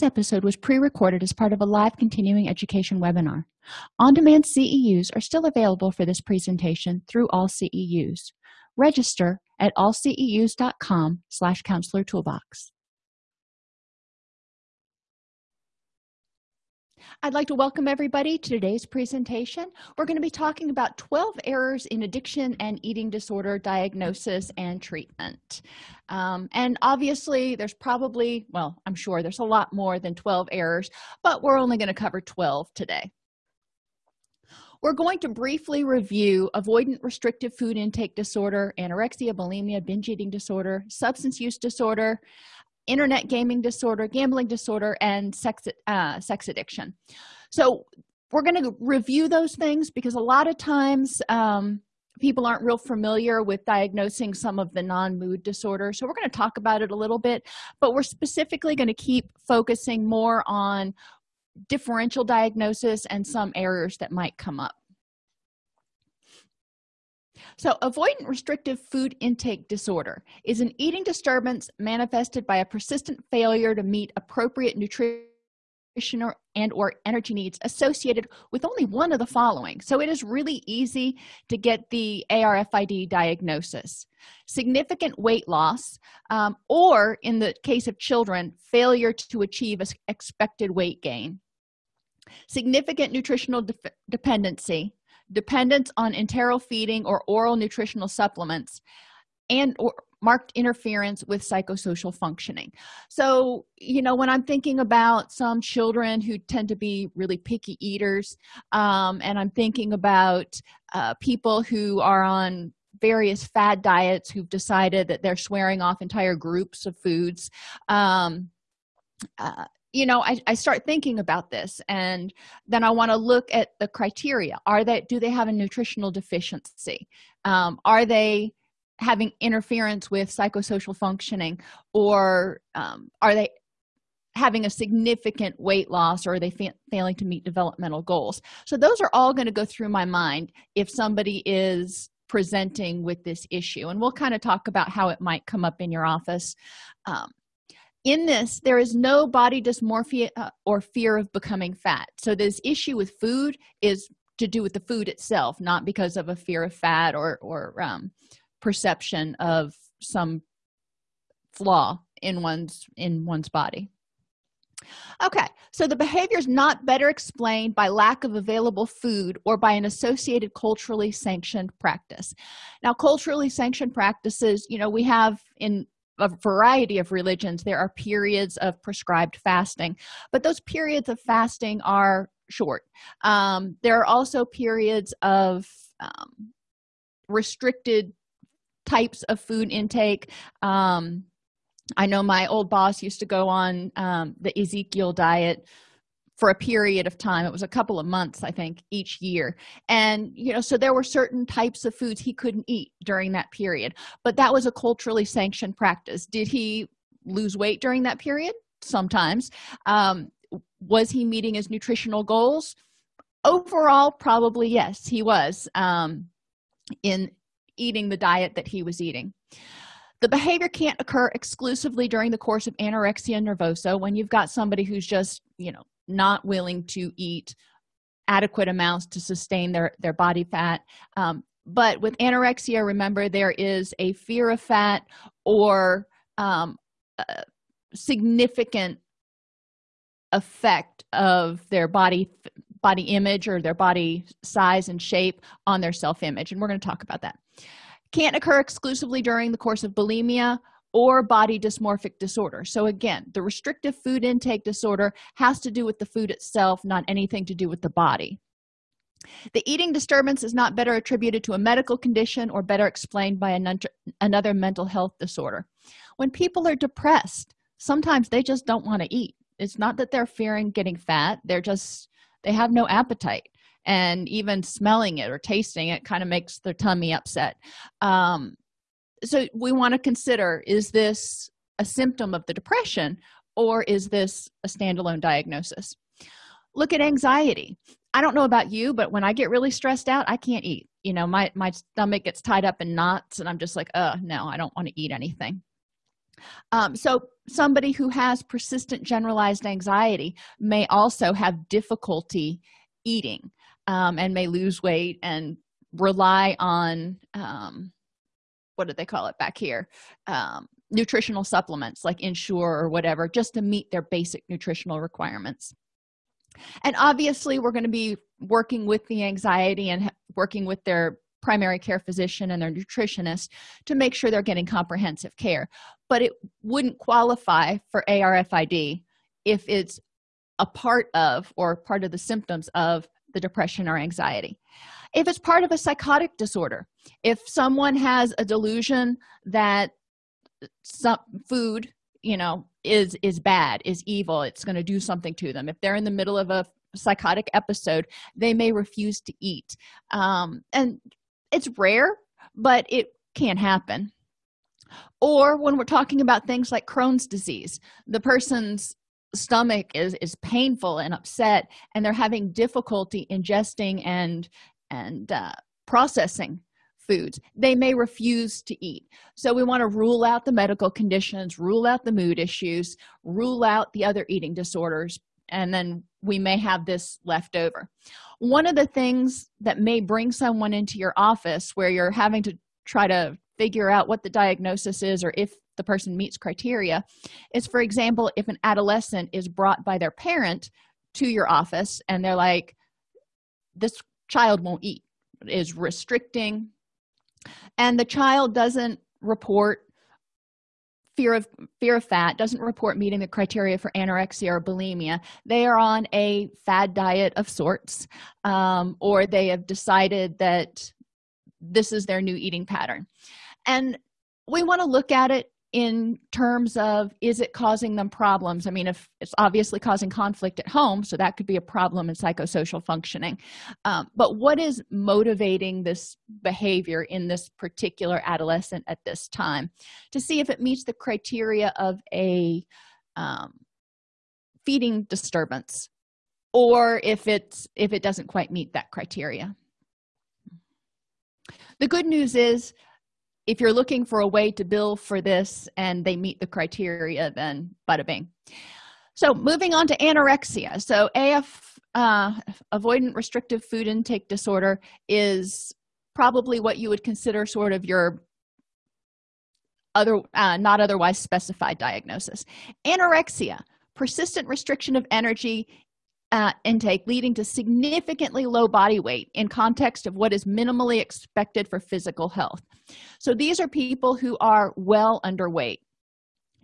This episode was pre-recorded as part of a live continuing education webinar. On-demand CEUs are still available for this presentation through AllCEUs. Register at allceus.com slash counselor toolbox. I'd like to welcome everybody to today's presentation. We're going to be talking about 12 errors in addiction and eating disorder diagnosis and treatment. Um, and obviously, there's probably, well, I'm sure there's a lot more than 12 errors, but we're only going to cover 12 today. We're going to briefly review avoidant restrictive food intake disorder, anorexia, bulimia, binge eating disorder, substance use disorder, internet gaming disorder gambling disorder and sex uh, sex addiction. So we're going to review those things because a lot of times um, people aren't real familiar with diagnosing some of the non-mood disorders. So we're going to talk about it a little bit but we're specifically going to keep focusing more on differential diagnosis and some errors that might come up so avoidant restrictive food intake disorder is an eating disturbance manifested by a persistent failure to meet appropriate nutrition and or energy needs associated with only one of the following. So it is really easy to get the arfid diagnosis. Significant weight loss um, or in the case of children failure to achieve expected weight gain. Significant nutritional de dependency dependence on enteral feeding or oral nutritional supplements and or marked interference with psychosocial functioning. So you know when i'm thinking about some children who tend to be really picky eaters um, and i'm thinking about uh, people who are on various fad diets who've decided that they're swearing off entire groups of foods um, uh, you know I, I start thinking about this and then i want to look at the criteria. Are they do they have a nutritional deficiency? Um, are they having interference with psychosocial functioning or um, are they having a significant weight loss or are they fa failing to meet developmental goals? So those are all going to go through my mind if somebody is presenting with this issue. And we'll kind of talk about how it might come up in your office. Um, in this there is no body dysmorphia uh, or fear of becoming fat. So this issue with food is to do with the food itself not because of a fear of fat or or um, perception of some flaw in one's in one's body. Okay so the behavior is not better explained by lack of available food or by an associated culturally sanctioned practice. Now culturally sanctioned practices you know we have in a variety of religions there are periods of prescribed fasting but those periods of fasting are short. Um, there are also periods of um, restricted types of food intake. Um, i know my old boss used to go on um, the ezekiel diet for a period of time. It was a couple of months i think each year. And you know so there were certain types of foods he couldn't eat during that period. But that was a culturally sanctioned practice. Did he lose weight during that period? Sometimes. Um, was he meeting his nutritional goals? Overall probably yes he was um, in eating the diet that he was eating. The behavior can't occur exclusively during the course of anorexia nervosa when you've got somebody who's just you know not willing to eat adequate amounts to sustain their their body fat. Um, but with anorexia remember there is a fear of fat or um, significant effect of their body body image or their body size and shape on their self-image and we're going to talk about that. Can't occur exclusively during the course of bulimia or body dysmorphic disorder. So again the restrictive food intake disorder has to do with the food itself not anything to do with the body. The eating disturbance is not better attributed to a medical condition or better explained by another mental health disorder. When people are depressed sometimes they just don't want to eat. It's not that they're fearing getting fat they're just they have no appetite. And even smelling it or tasting it kind of makes their tummy upset. Um, so we want to consider is this a symptom of the depression or is this a standalone diagnosis? Look at anxiety. I don't know about you but when i get really stressed out i can't eat. You know my my stomach gets tied up in knots and i'm just like oh no i don't want to eat anything. Um, so somebody who has persistent generalized anxiety may also have difficulty eating um, and may lose weight and rely on um, what do they call it back here? Um, nutritional supplements like ensure or whatever just to meet their basic nutritional requirements. And obviously we're going to be working with the anxiety and working with their primary care physician and their nutritionist to make sure they're getting comprehensive care. But it wouldn't qualify for arfid if it's a part of or part of the symptoms of the depression or anxiety if it's part of a psychotic disorder if someone has a delusion that some food you know is is bad is evil it's going to do something to them. If they're in the middle of a psychotic episode they may refuse to eat. Um, and it's rare but it can happen. Or when we're talking about things like crohn's disease the person's stomach is is painful and upset and they're having difficulty ingesting and and uh, processing foods. They may refuse to eat. So we want to rule out the medical conditions rule out the mood issues rule out the other eating disorders and then we may have this left over. One of the things that may bring someone into your office where you're having to try to figure out what the diagnosis is or if the person meets criteria is for example if an adolescent is brought by their parent to your office and they're like this child won't eat is restricting. And the child doesn't report fear of fear of fat doesn't report meeting the criteria for anorexia or bulimia. They are on a fad diet of sorts um, or they have decided that this is their new eating pattern. And we want to look at it in terms of is it causing them problems? I mean if it's obviously causing conflict at home so that could be a problem in psychosocial functioning. Um, but what is motivating this behavior in this particular adolescent at this time? To see if it meets the criteria of a um, feeding disturbance or if it's if it doesn't quite meet that criteria. The good news is if you're looking for a way to bill for this and they meet the criteria then bada bing. So moving on to anorexia. So af uh, avoidant restrictive food intake disorder is probably what you would consider sort of your other uh, not otherwise specified diagnosis. Anorexia persistent restriction of energy uh, intake leading to significantly low body weight in context of what is minimally expected for physical health. So these are people who are well underweight.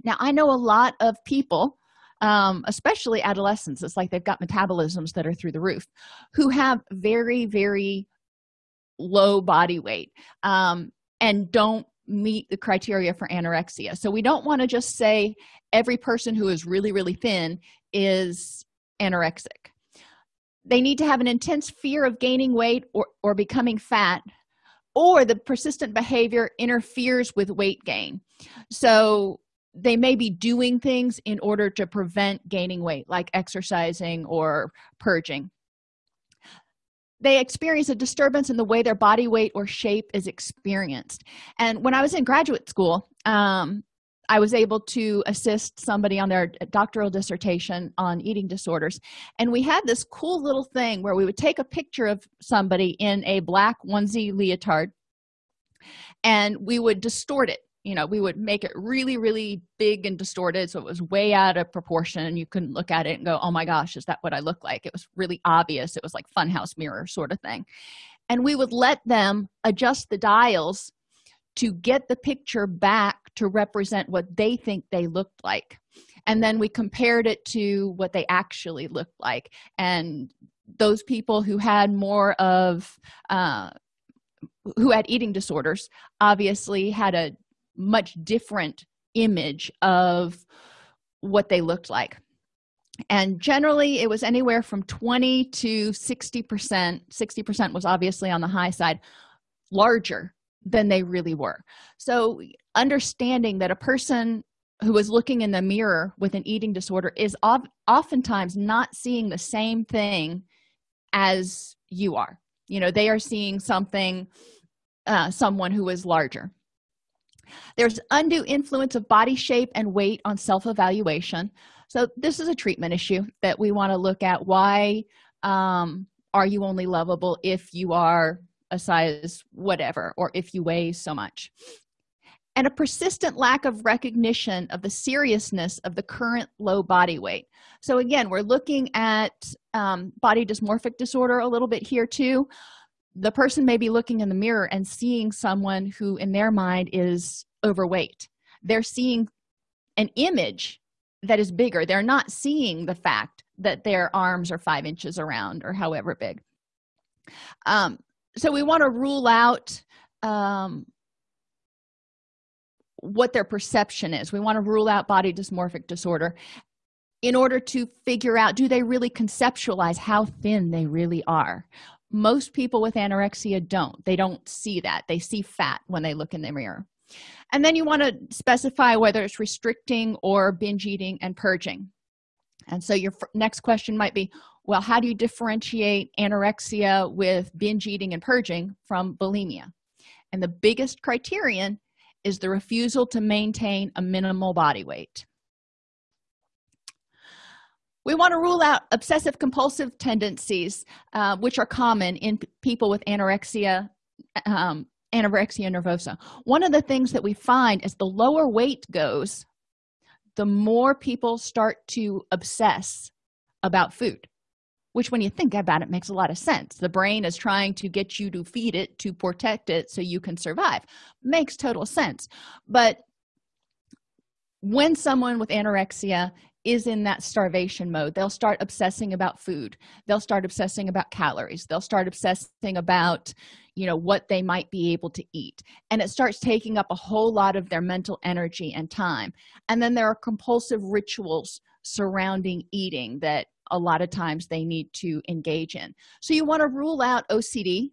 Now i know a lot of people um, especially adolescents it's like they've got metabolisms that are through the roof who have very very low body weight um, and don't meet the criteria for anorexia. So we don't want to just say every person who is really really thin is anorexic. They need to have an intense fear of gaining weight or, or becoming fat or the persistent behavior interferes with weight gain. So they may be doing things in order to prevent gaining weight like exercising or purging. They experience a disturbance in the way their body weight or shape is experienced. And when i was in graduate school um, i was able to assist somebody on their doctoral dissertation on eating disorders. And we had this cool little thing where we would take a picture of somebody in a black onesie leotard and we would distort it. You know we would make it really really big and distorted so it was way out of proportion you couldn't look at it and go oh my gosh is that what i look like? It was really obvious. It was like funhouse mirror sort of thing. And we would let them adjust the dials to get the picture back to represent what they think they looked like. And then we compared it to what they actually looked like. And those people who had more of uh, who had eating disorders obviously had a much different image of what they looked like. And generally it was anywhere from 20 to 60 percent 60 percent was obviously on the high side larger than they really were. So understanding that a person who is looking in the mirror with an eating disorder is oftentimes not seeing the same thing as you are. You know they are seeing something uh, someone who is larger. There's undue influence of body shape and weight on self-evaluation. So this is a treatment issue that we want to look at. Why um, are you only lovable if you are a size whatever or if you weigh so much. And a persistent lack of recognition of the seriousness of the current low body weight. So again we're looking at um, body dysmorphic disorder a little bit here too. The person may be looking in the mirror and seeing someone who in their mind is overweight. They're seeing an image that is bigger. They're not seeing the fact that their arms are five inches around or however big. Um, so we want to rule out um, what their perception is. We want to rule out body dysmorphic disorder in order to figure out do they really conceptualize how thin they really are? Most people with anorexia don't. They don't see that. They see fat when they look in the mirror. And then you want to specify whether it's restricting or binge eating and purging. And so your next question might be well how do you differentiate anorexia with binge eating and purging from bulimia? And the biggest criterion is the refusal to maintain a minimal body weight. We want to rule out obsessive compulsive tendencies uh, which are common in people with anorexia um, anorexia nervosa. One of the things that we find is the lower weight goes the more people start to obsess about food which when you think about it makes a lot of sense. The brain is trying to get you to feed it to protect it so you can survive. Makes total sense. But when someone with anorexia is in that starvation mode they'll start obsessing about food. They'll start obsessing about calories. They'll start obsessing about you know what they might be able to eat. And it starts taking up a whole lot of their mental energy and time. And then there are compulsive rituals surrounding eating that a lot of times they need to engage in. So you want to rule out ocd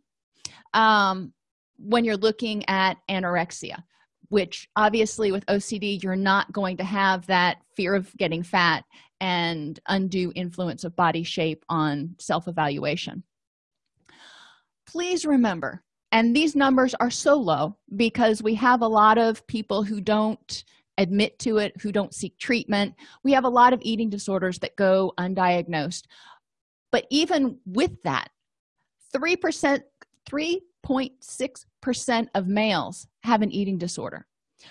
um, when you're looking at anorexia which obviously with ocd you're not going to have that fear of getting fat and undue influence of body shape on self-evaluation. Please remember and these numbers are so low because we have a lot of people who don't admit to it who don't seek treatment. We have a lot of eating disorders that go undiagnosed. But even with that 3 percent 3.6 percent of males have an eating disorder.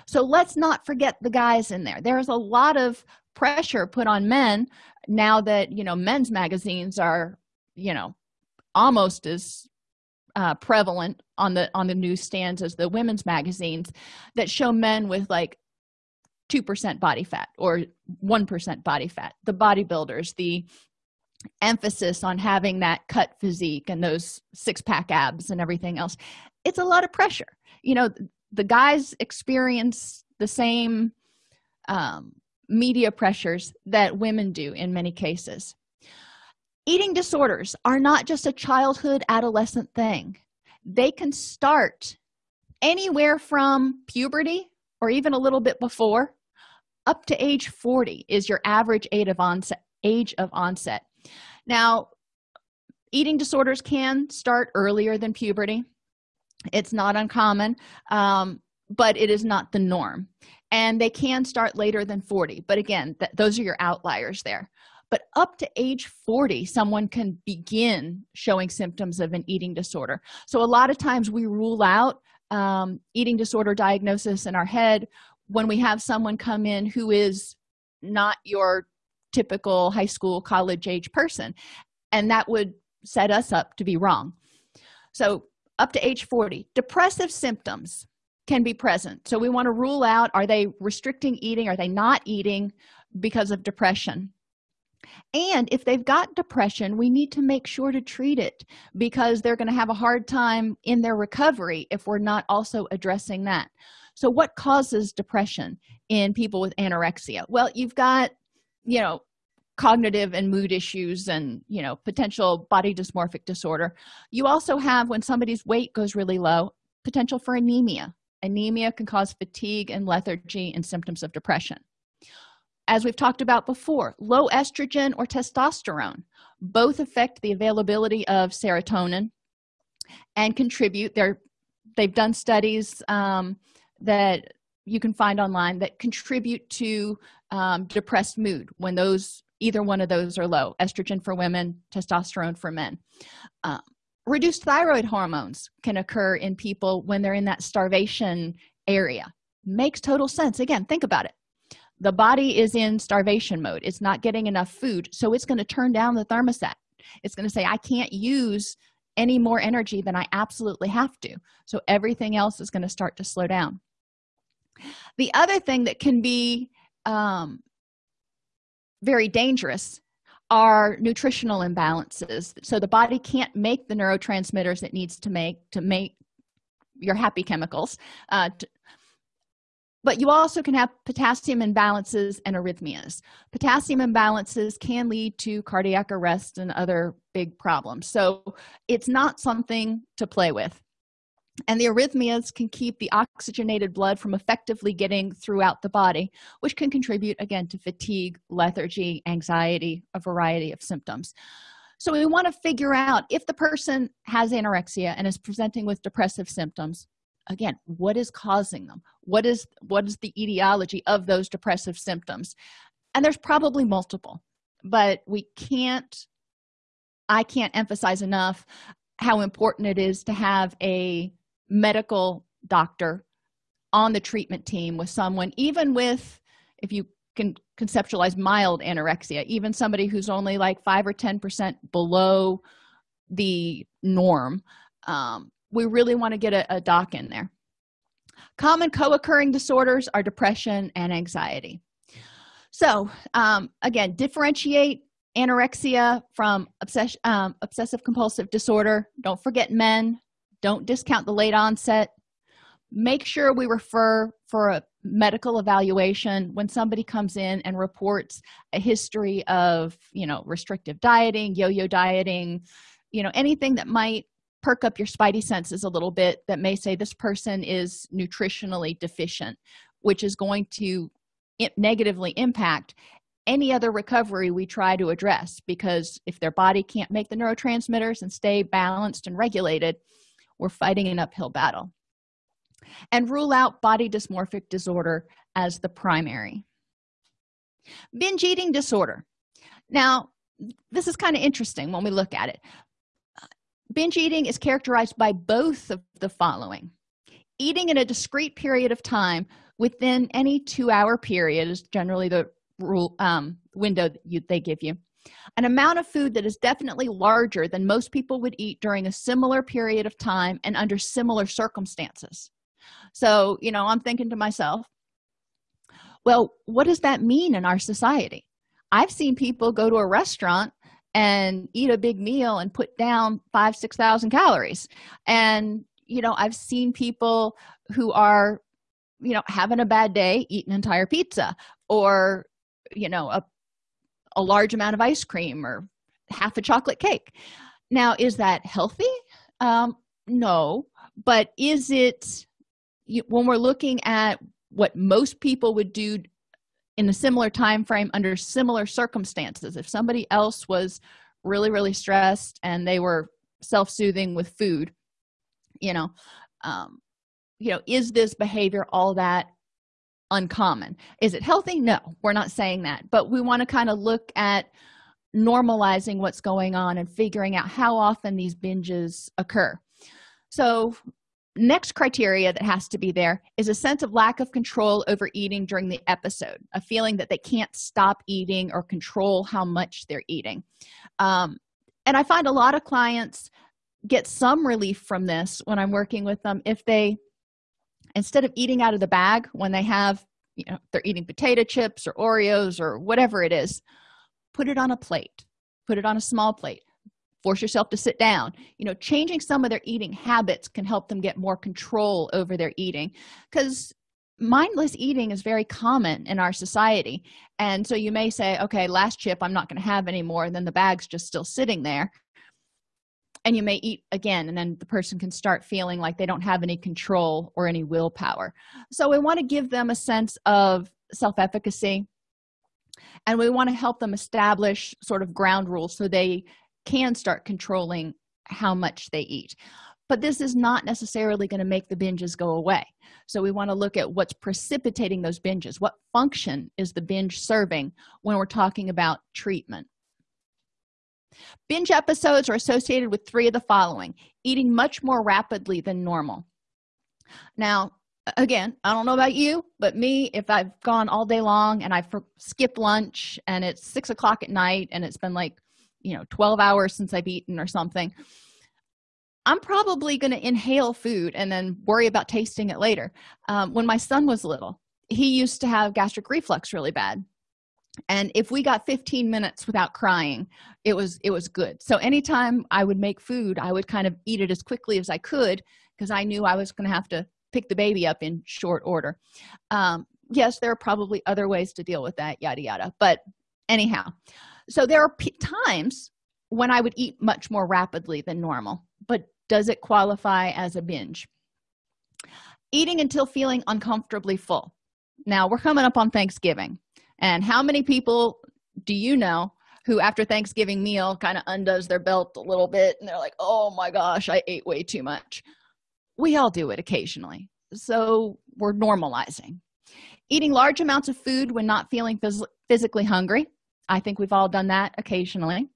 So let's not forget the guys in there. There's a lot of pressure put on men now that you know men's magazines are you know almost as uh, prevalent on the on the newsstands as the women's magazines that show men with like two percent body fat or one percent body fat. The bodybuilders the emphasis on having that cut physique and those six-pack abs and everything else it's a lot of pressure. You know the guys experience the same um, media pressures that women do in many cases. Eating disorders are not just a childhood adolescent thing. They can start anywhere from puberty or even a little bit before up to age 40 is your average age of onset age of onset. Now eating disorders can start earlier than puberty. It's not uncommon um, but it is not the norm. And they can start later than 40 but again th those are your outliers there. But up to age 40 someone can begin showing symptoms of an eating disorder. So a lot of times we rule out um, eating disorder diagnosis in our head when we have someone come in who is not your typical high school college age person. And that would set us up to be wrong. So up to age 40 depressive symptoms can be present. So we want to rule out are they restricting eating? Are they not eating because of depression? And if they've got depression we need to make sure to treat it because they're going to have a hard time in their recovery if we're not also addressing that so what causes depression in people with anorexia? Well you've got you know cognitive and mood issues and you know potential body dysmorphic disorder. You also have when somebody's weight goes really low potential for anemia. Anemia can cause fatigue and lethargy and symptoms of depression. As we've talked about before low estrogen or testosterone both affect the availability of serotonin and contribute. They're they've done studies um, that you can find online that contribute to um, depressed mood when those either one of those are low estrogen for women testosterone for men. Uh, reduced thyroid hormones can occur in people when they're in that starvation area. Makes total sense. Again think about it. The body is in starvation mode. It's not getting enough food so it's going to turn down the thermostat. It's going to say i can't use any more energy than i absolutely have to. So everything else is going to start to slow down the other thing that can be um, very dangerous are nutritional imbalances. So the body can't make the neurotransmitters it needs to make to make your happy chemicals uh, to, but you also can have potassium imbalances and arrhythmias. Potassium imbalances can lead to cardiac arrest and other big problems. So it's not something to play with and the arrhythmias can keep the oxygenated blood from effectively getting throughout the body which can contribute again to fatigue lethargy anxiety a variety of symptoms. So we want to figure out if the person has anorexia and is presenting with depressive symptoms again what is causing them? What is what is the etiology of those depressive symptoms? And there's probably multiple but we can't i can't emphasize enough how important it is to have a medical doctor on the treatment team with someone even with if you can conceptualize mild anorexia even somebody who's only like five or ten percent below the norm um, we really want to get a, a doc in there. Common co-occurring disorders are depression and anxiety. So um, again differentiate anorexia from obsession um, obsessive compulsive disorder. Don't forget men don't discount the late onset. Make sure we refer for a medical evaluation. When somebody comes in and reports a history of you know restrictive dieting yo-yo dieting you know anything that might perk up your spidey senses a little bit that may say this person is nutritionally deficient which is going to negatively impact any other recovery we try to address. Because if their body can't make the neurotransmitters and stay balanced and regulated we're fighting an uphill battle. And rule out body dysmorphic disorder as the primary. Binge eating disorder. Now this is kind of interesting when we look at it. Binge eating is characterized by both of the following. Eating in a discrete period of time within any two-hour period is generally the rule um, window you, they give you an amount of food that is definitely larger than most people would eat during a similar period of time and under similar circumstances. So you know i'm thinking to myself well what does that mean in our society? I've seen people go to a restaurant and eat a big meal and put down five six thousand calories. And you know i've seen people who are you know having a bad day eat an entire pizza or you know a a large amount of ice cream or half a chocolate cake. Now is that healthy? Um no. But is it when we're looking at what most people would do in a similar time frame under similar circumstances if somebody else was really really stressed and they were self-soothing with food you know um you know is this behavior all that uncommon. Is it healthy? No we're not saying that. But we want to kind of look at normalizing what's going on and figuring out how often these binges occur. So next criteria that has to be there is a sense of lack of control over eating during the episode a feeling that they can't stop eating or control how much they're eating. Um, and i find a lot of clients get some relief from this when i'm working with them if they instead of eating out of the bag when they have you know they're eating potato chips or oreos or whatever it is put it on a plate. Put it on a small plate. Force yourself to sit down. You know changing some of their eating habits can help them get more control over their eating because mindless eating is very common in our society. And so you may say okay last chip i'm not going to have anymore and then the bag's just still sitting there and you may eat again and then the person can start feeling like they don't have any control or any willpower. So we want to give them a sense of self-efficacy and we want to help them establish sort of ground rules so they can start controlling how much they eat. But this is not necessarily going to make the binges go away. So we want to look at what's precipitating those binges. What function is the binge serving when we're talking about treatment binge episodes are associated with three of the following eating much more rapidly than normal. Now again i don't know about you but me if i've gone all day long and i've skipped lunch and it's six o'clock at night and it's been like you know 12 hours since i've eaten or something i'm probably going to inhale food and then worry about tasting it later. Um, when my son was little he used to have gastric reflux really bad and if we got 15 minutes without crying it was it was good. So anytime i would make food i would kind of eat it as quickly as i could because i knew i was going to have to pick the baby up in short order. Um, yes there are probably other ways to deal with that yada yada. But anyhow so there are times when i would eat much more rapidly than normal. But does it qualify as a binge? Eating until feeling uncomfortably full. Now we're coming up on thanksgiving and how many people do you know who after thanksgiving meal kind of undoes their belt a little bit and they're like oh my gosh i ate way too much. We all do it occasionally. So we're normalizing. Eating large amounts of food when not feeling phys physically hungry. I think we've all done that occasionally.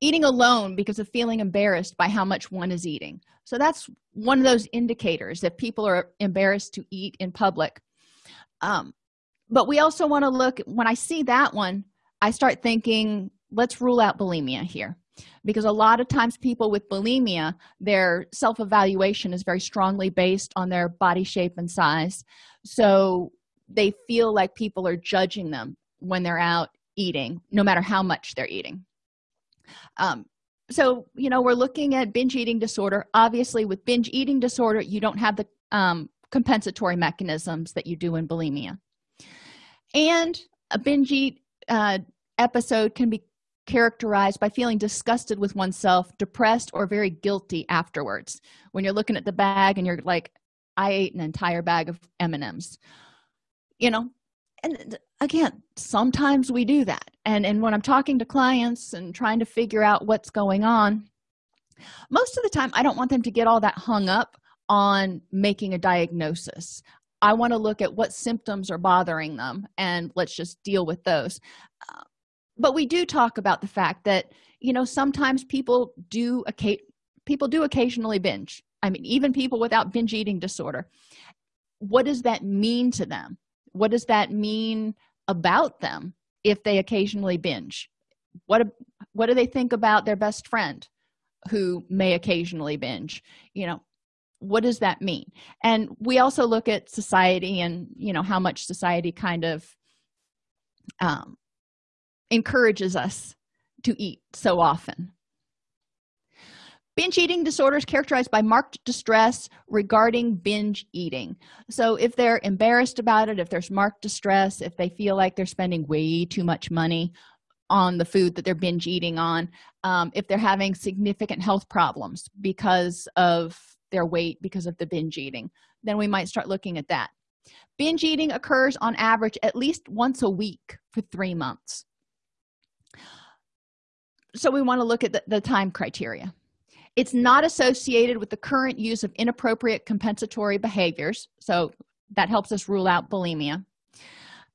Eating alone because of feeling embarrassed by how much one is eating. So that's one of those indicators that people are embarrassed to eat in public. Um, but we also want to look when i see that one i start thinking let's rule out bulimia here. Because a lot of times people with bulimia their self-evaluation is very strongly based on their body shape and size. So they feel like people are judging them when they're out eating no matter how much they're eating. Um, so you know we're looking at binge eating disorder. Obviously with binge eating disorder you don't have the um, compensatory mechanisms that you do in bulimia and a binge eat uh, episode can be characterized by feeling disgusted with oneself depressed or very guilty afterwards. When you're looking at the bag and you're like i ate an entire bag of m&ms you know? And again sometimes we do that. And and when i'm talking to clients and trying to figure out what's going on most of the time i don't want them to get all that hung up on making a diagnosis i want to look at what symptoms are bothering them and let's just deal with those. Uh, but we do talk about the fact that you know sometimes people do people do occasionally binge. I mean even people without binge eating disorder. What does that mean to them? What does that mean about them if they occasionally binge? What what do they think about their best friend who may occasionally binge? You know what does that mean? And we also look at society and you know how much society kind of um, encourages us to eat so often. Binge eating disorders characterized by marked distress regarding binge eating. So if they're embarrassed about it if there's marked distress if they feel like they're spending way too much money on the food that they're binge eating on um, if they're having significant health problems because of their weight because of the binge eating. Then we might start looking at that. Binge eating occurs on average at least once a week for three months. So we want to look at the, the time criteria. It's not associated with the current use of inappropriate compensatory behaviors so that helps us rule out bulimia.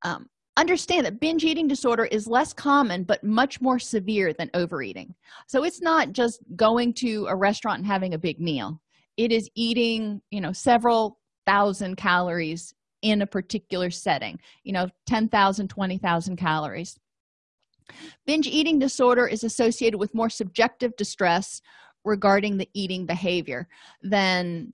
Um, understand that binge eating disorder is less common but much more severe than overeating. So it's not just going to a restaurant and having a big meal it is eating you know several thousand calories in a particular setting you know 10,000 20,000 calories. Binge eating disorder is associated with more subjective distress regarding the eating behavior than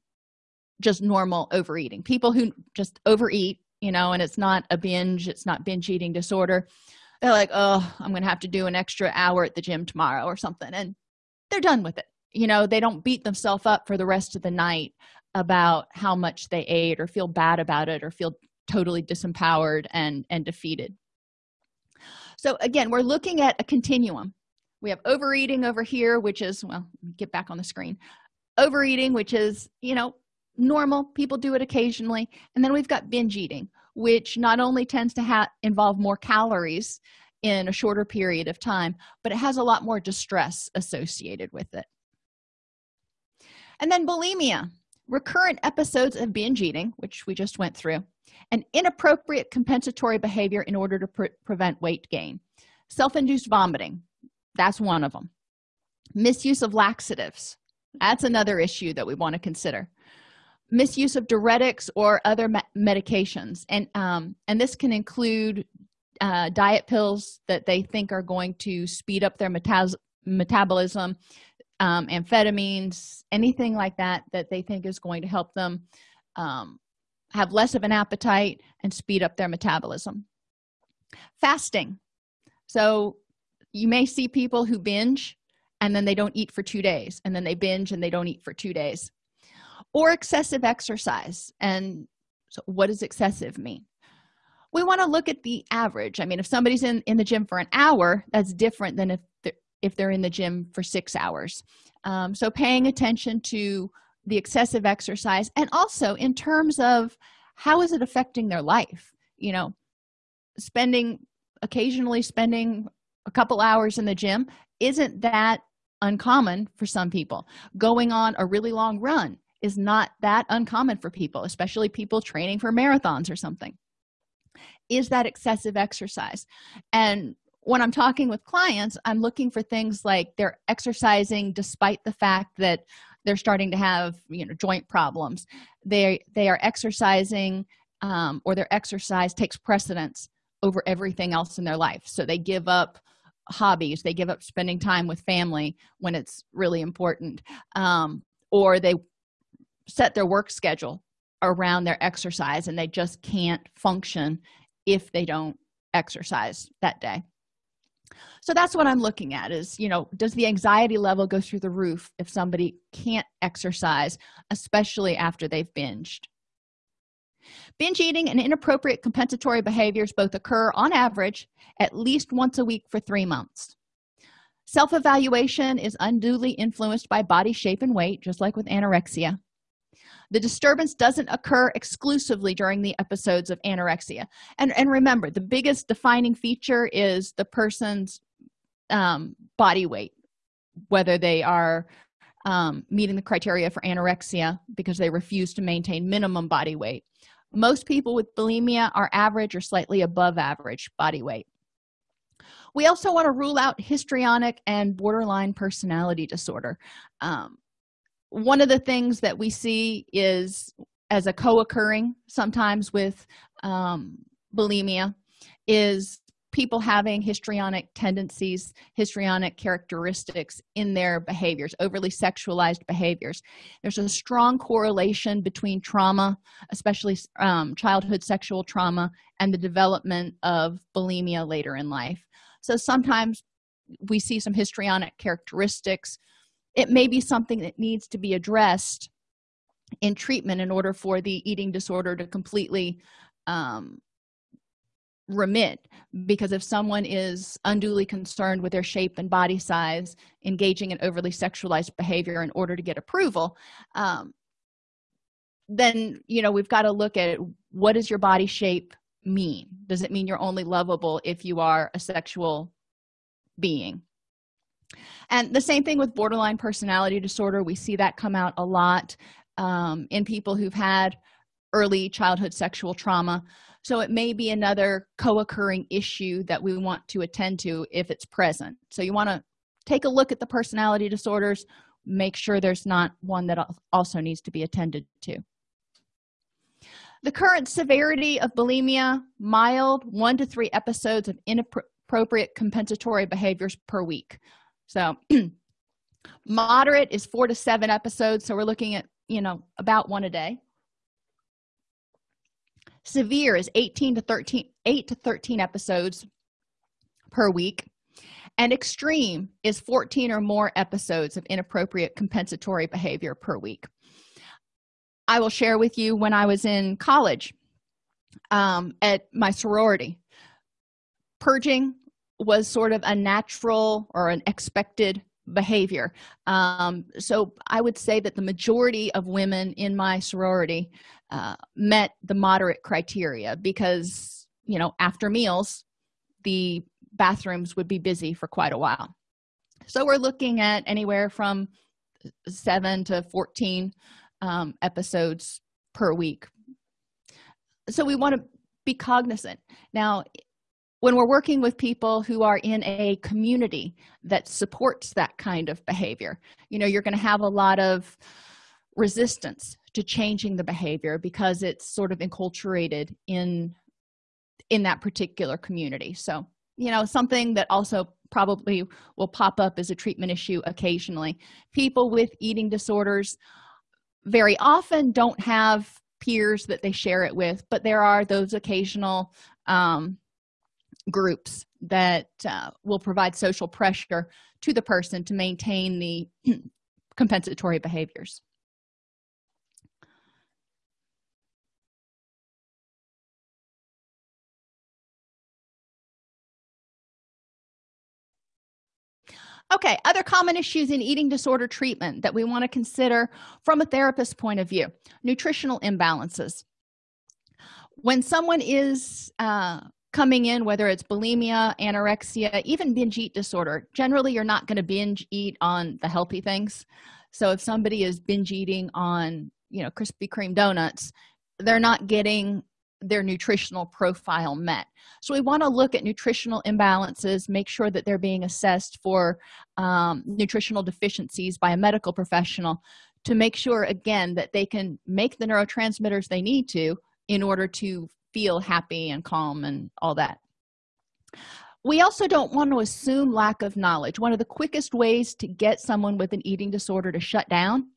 just normal overeating. People who just overeat you know and it's not a binge it's not binge eating disorder they're like oh i'm gonna have to do an extra hour at the gym tomorrow or something and they're done with it you know they don't beat themselves up for the rest of the night about how much they ate or feel bad about it or feel totally disempowered and and defeated. So again we're looking at a continuum. We have overeating over here which is well get back on the screen. Overeating which is you know normal. People do it occasionally. And then we've got binge eating which not only tends to involve more calories in a shorter period of time but it has a lot more distress associated with it and then bulimia recurrent episodes of binge eating which we just went through and inappropriate compensatory behavior in order to pre prevent weight gain. Self-induced vomiting that's one of them misuse of laxatives that's another issue that we want to consider. Misuse of diuretics or other me medications and um, and this can include uh, diet pills that they think are going to speed up their metabolism um, amphetamines anything like that that they think is going to help them um, have less of an appetite and speed up their metabolism. Fasting. So you may see people who binge and then they don't eat for two days and then they binge and they don't eat for two days. Or excessive exercise. And so what does excessive mean? We want to look at the average. I mean if somebody's in in the gym for an hour that's different than if if they're in the gym for six hours. Um, so paying attention to the excessive exercise and also in terms of how is it affecting their life? You know spending occasionally spending a couple hours in the gym isn't that uncommon for some people. Going on a really long run is not that uncommon for people especially people training for marathons or something. Is that excessive exercise? And when i'm talking with clients i'm looking for things like they're exercising despite the fact that they're starting to have you know joint problems. They they are exercising um, or their exercise takes precedence over everything else in their life. So they give up hobbies they give up spending time with family when it's really important um, or they set their work schedule around their exercise and they just can't function if they don't exercise that day so that's what i'm looking at is you know does the anxiety level go through the roof if somebody can't exercise especially after they've binged? Binge eating and inappropriate compensatory behaviors both occur on average at least once a week for three months. Self-evaluation is unduly influenced by body shape and weight just like with anorexia the disturbance doesn't occur exclusively during the episodes of anorexia. And and remember the biggest defining feature is the person's um, body weight whether they are um, meeting the criteria for anorexia because they refuse to maintain minimum body weight. Most people with bulimia are average or slightly above average body weight. We also want to rule out histrionic and borderline personality disorder. Um, one of the things that we see is as a co-occurring sometimes with um, bulimia is people having histrionic tendencies histrionic characteristics in their behaviors overly sexualized behaviors. There's a strong correlation between trauma especially um, childhood sexual trauma and the development of bulimia later in life. So sometimes we see some histrionic characteristics it may be something that needs to be addressed in treatment in order for the eating disorder to completely um, remit. Because if someone is unduly concerned with their shape and body size engaging in overly sexualized behavior in order to get approval um, then you know we've got to look at what does your body shape mean? Does it mean you're only lovable if you are a sexual being and the same thing with borderline personality disorder. We see that come out a lot um, in people who've had early childhood sexual trauma. So it may be another co-occurring issue that we want to attend to if it's present. So you want to take a look at the personality disorders make sure there's not one that also needs to be attended to. The current severity of bulimia mild one to three episodes of inappropriate compensatory behaviors per week so moderate is four to seven episodes so we're looking at you know about one a day. Severe is 18 to 13 8 to 13 episodes per week. And extreme is 14 or more episodes of inappropriate compensatory behavior per week. I will share with you when i was in college um, at my sorority purging was sort of a natural or an expected behavior. Um, so i would say that the majority of women in my sorority uh, met the moderate criteria because you know after meals the bathrooms would be busy for quite a while. So we're looking at anywhere from 7 to 14 um, episodes per week. So we want to be cognizant. Now when we're working with people who are in a community that supports that kind of behavior you know you're going to have a lot of resistance to changing the behavior because it's sort of enculturated in in that particular community. So you know something that also probably will pop up as a treatment issue occasionally. People with eating disorders very often don't have peers that they share it with but there are those occasional um, groups that uh, will provide social pressure to the person to maintain the compensatory behaviors. Okay other common issues in eating disorder treatment that we want to consider from a therapist point of view nutritional imbalances. When someone is uh, coming in whether it's bulimia anorexia even binge eat disorder. Generally you're not going to binge eat on the healthy things. So if somebody is binge eating on you know krispy kreme donuts they're not getting their nutritional profile met. So we want to look at nutritional imbalances make sure that they're being assessed for um, nutritional deficiencies by a medical professional to make sure again that they can make the neurotransmitters they need to in order to feel happy and calm and all that. We also don't want to assume lack of knowledge. One of the quickest ways to get someone with an eating disorder to shut down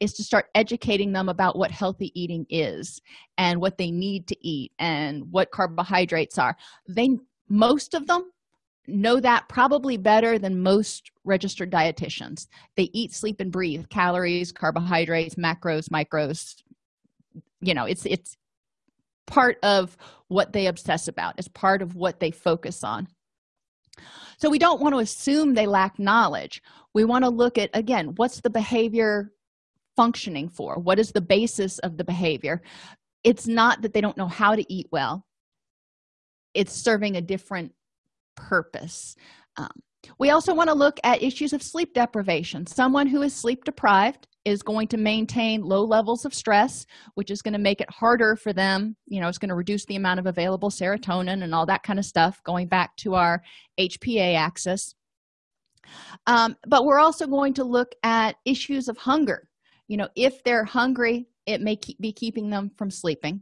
is to start educating them about what healthy eating is and what they need to eat and what carbohydrates are. They most of them know that probably better than most registered dietitians. They eat sleep and breathe. Calories carbohydrates macros micros you know it's it's part of what they obsess about it's part of what they focus on. So we don't want to assume they lack knowledge. We want to look at again what's the behavior functioning for? What is the basis of the behavior? It's not that they don't know how to eat well. It's serving a different purpose. Um, we also want to look at issues of sleep deprivation. Someone who is sleep deprived is going to maintain low levels of stress which is going to make it harder for them you know it's going to reduce the amount of available serotonin and all that kind of stuff going back to our hpa axis. Um, but we're also going to look at issues of hunger. You know if they're hungry it may keep, be keeping them from sleeping.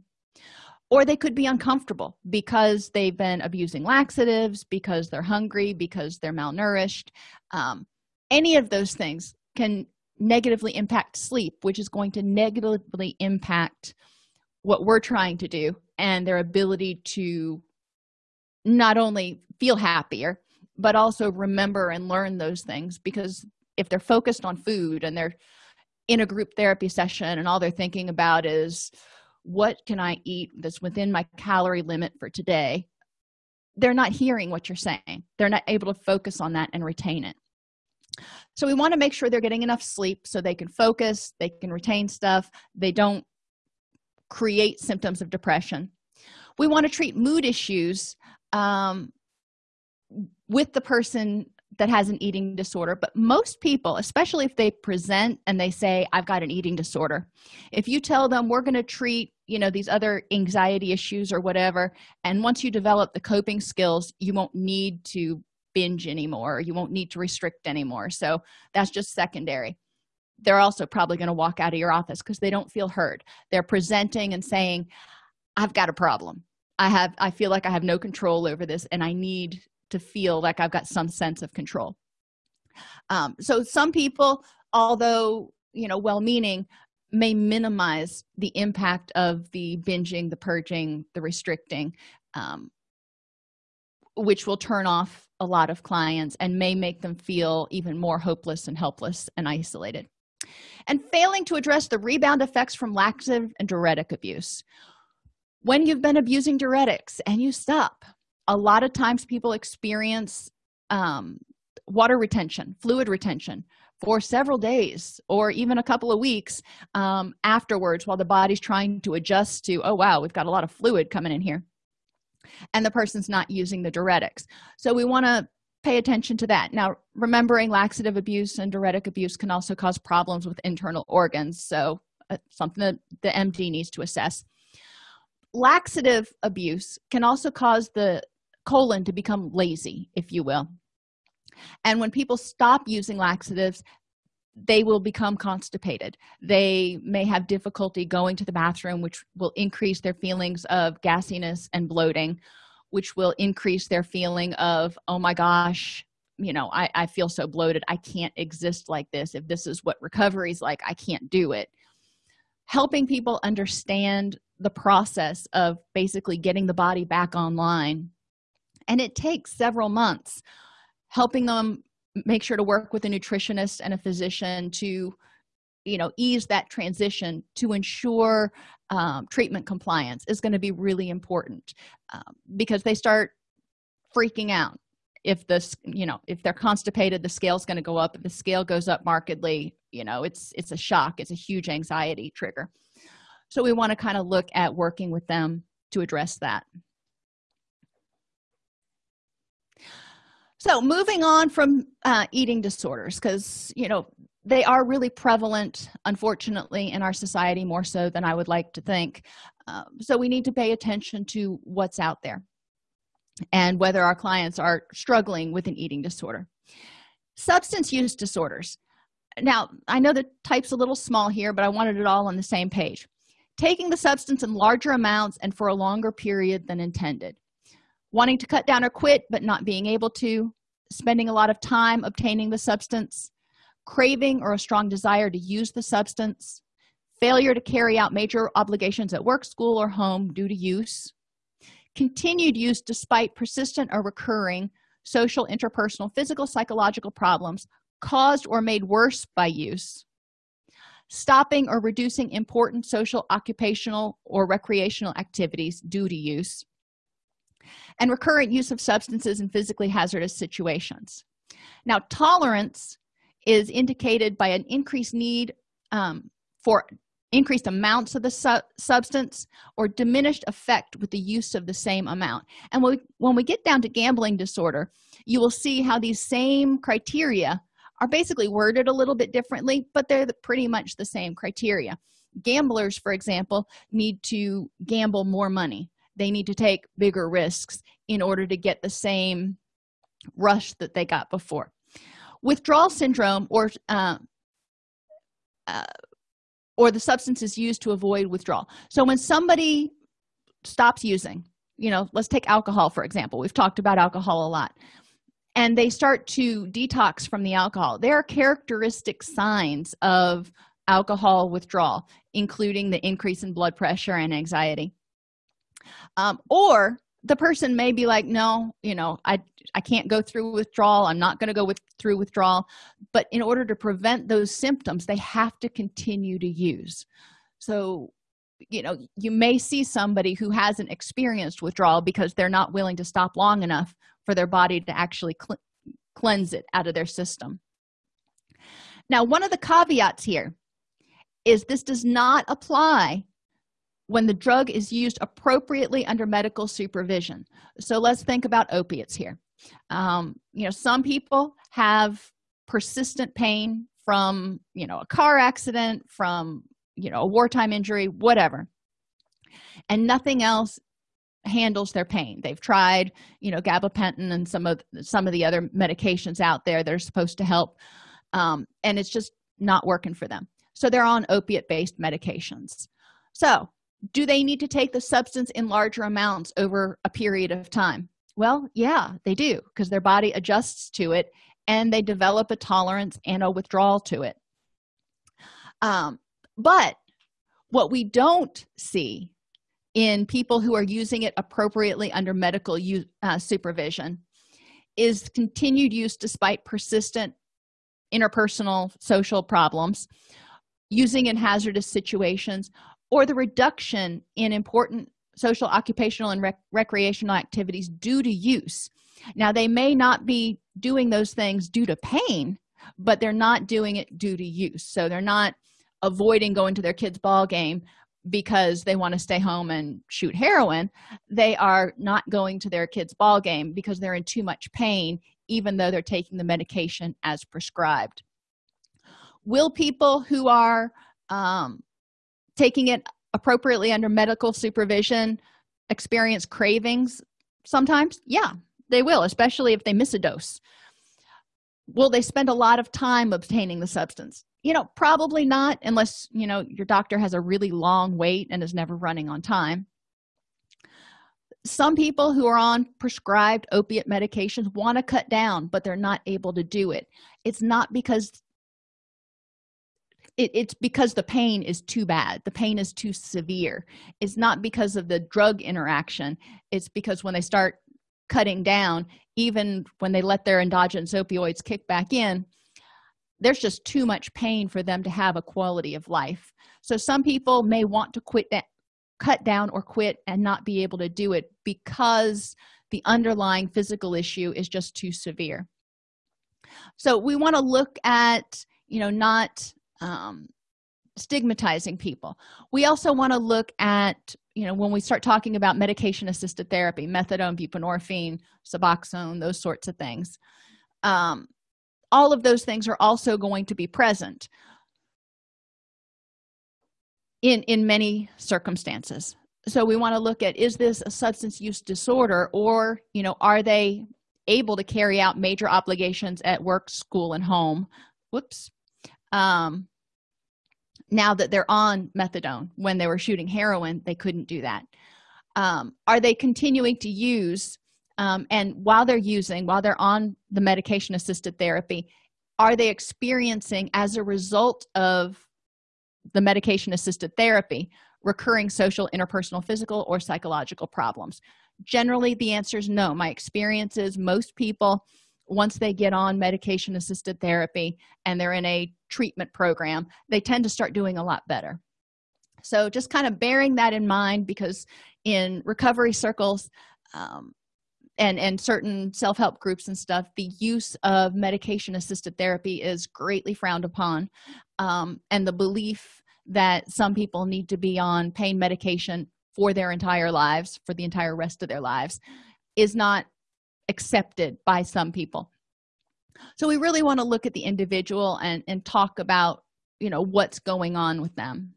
Or they could be uncomfortable because they've been abusing laxatives because they're hungry because they're malnourished. Um, any of those things can negatively impact sleep which is going to negatively impact what we're trying to do and their ability to not only feel happier but also remember and learn those things. Because if they're focused on food and they're in a group therapy session and all they're thinking about is what can i eat that's within my calorie limit for today? they're not hearing what you're saying. They're not able to focus on that and retain it so we want to make sure they're getting enough sleep so they can focus they can retain stuff they don't create symptoms of depression. We want to treat mood issues um, with the person that has an eating disorder but most people especially if they present and they say i've got an eating disorder if you tell them we're going to treat you know these other anxiety issues or whatever and once you develop the coping skills you won't need to binge anymore. You won't need to restrict anymore. So that's just secondary. They're also probably going to walk out of your office because they don't feel heard. They're presenting and saying i've got a problem. I have i feel like i have no control over this and i need to feel like i've got some sense of control. Um, so some people although you know well-meaning may minimize the impact of the binging the purging the restricting um, which will turn off a lot of clients and may make them feel even more hopeless and helpless and isolated. And failing to address the rebound effects from laxative and diuretic abuse. When you've been abusing diuretics and you stop a lot of times people experience um, water retention fluid retention for several days or even a couple of weeks um, afterwards while the body's trying to adjust to oh wow we've got a lot of fluid coming in here and the person's not using the diuretics so we want to pay attention to that. Now remembering laxative abuse and diuretic abuse can also cause problems with internal organs so uh, something that the md needs to assess. Laxative abuse can also cause the colon to become lazy if you will. And when people stop using laxatives they will become constipated. They may have difficulty going to the bathroom which will increase their feelings of gassiness and bloating which will increase their feeling of oh my gosh you know i, I feel so bloated. I can't exist like this. If this is what recovery is like i can't do it. Helping people understand the process of basically getting the body back online. And it takes several months helping them make sure to work with a nutritionist and a physician to you know ease that transition to ensure um, treatment compliance is going to be really important um, because they start freaking out if this you know if they're constipated the scale's going to go up. If the scale goes up markedly you know it's it's a shock it's a huge anxiety trigger. So we want to kind of look at working with them to address that so moving on from uh, eating disorders because you know they are really prevalent unfortunately in our society more so than i would like to think. Um, so we need to pay attention to what's out there and whether our clients are struggling with an eating disorder. Substance use disorders. Now i know the type's a little small here but i wanted it all on the same page. Taking the substance in larger amounts and for a longer period than intended. Wanting to cut down or quit but not being able to spending a lot of time obtaining the substance craving or a strong desire to use the substance failure to carry out major obligations at work school or home due to use continued use despite persistent or recurring social interpersonal physical psychological problems caused or made worse by use stopping or reducing important social occupational or recreational activities due to use and recurrent use of substances in physically hazardous situations. Now tolerance is indicated by an increased need um, for increased amounts of the su substance or diminished effect with the use of the same amount. And when we, when we get down to gambling disorder you will see how these same criteria are basically worded a little bit differently but they're the, pretty much the same criteria. Gamblers for example need to gamble more money they need to take bigger risks in order to get the same rush that they got before. Withdrawal syndrome or uh, uh, or the substance is used to avoid withdrawal. So when somebody stops using you know let's take alcohol for example. We've talked about alcohol a lot. And they start to detox from the alcohol. There are characteristic signs of alcohol withdrawal including the increase in blood pressure and anxiety um, or the person may be like no you know i i can't go through withdrawal. I'm not going to go with through withdrawal. But in order to prevent those symptoms they have to continue to use. So you know you may see somebody who hasn't experienced withdrawal because they're not willing to stop long enough for their body to actually cl cleanse it out of their system. Now one of the caveats here is this does not apply when the drug is used appropriately under medical supervision. So let's think about opiates here. Um, you know some people have persistent pain from you know a car accident from you know a wartime injury whatever. And nothing else handles their pain. They've tried you know gabapentin and some of some of the other medications out there that are supposed to help um, and it's just not working for them. So they're on opiate based medications. So do they need to take the substance in larger amounts over a period of time? Well yeah they do because their body adjusts to it and they develop a tolerance and a withdrawal to it. Um, but what we don't see in people who are using it appropriately under medical use, uh, supervision is continued use despite persistent interpersonal social problems using in hazardous situations or the reduction in important social occupational and rec recreational activities due to use. Now they may not be doing those things due to pain but they're not doing it due to use. So they're not avoiding going to their kids ball game because they want to stay home and shoot heroin. They are not going to their kids ball game because they're in too much pain even though they're taking the medication as prescribed. Will people who are um, taking it appropriately under medical supervision experience cravings sometimes yeah they will especially if they miss a dose. Will they spend a lot of time obtaining the substance? You know probably not unless you know your doctor has a really long wait and is never running on time. Some people who are on prescribed opiate medications want to cut down but they're not able to do it. It's not because it, it's because the pain is too bad. The pain is too severe. It's not because of the drug interaction. It's because when they start cutting down even when they let their endogenous opioids kick back in there's just too much pain for them to have a quality of life. So some people may want to quit that cut down or quit and not be able to do it because the underlying physical issue is just too severe. So we want to look at you know not um, stigmatizing people. We also want to look at you know when we start talking about medication assisted therapy methadone buprenorphine suboxone those sorts of things um, all of those things are also going to be present in in many circumstances. So we want to look at is this a substance use disorder or you know are they able to carry out major obligations at work school and home? Whoops um now that they're on methadone when they were shooting heroin they couldn't do that. Um, are they continuing to use um, and while they're using while they're on the medication assisted therapy are they experiencing as a result of the medication assisted therapy recurring social interpersonal physical or psychological problems? Generally the answer is no. My experience is most people once they get on medication assisted therapy and they're in a treatment program they tend to start doing a lot better. So just kind of bearing that in mind because in recovery circles um, and and certain self-help groups and stuff the use of medication assisted therapy is greatly frowned upon um, and the belief that some people need to be on pain medication for their entire lives for the entire rest of their lives is not accepted by some people. So we really want to look at the individual and and talk about you know what's going on with them.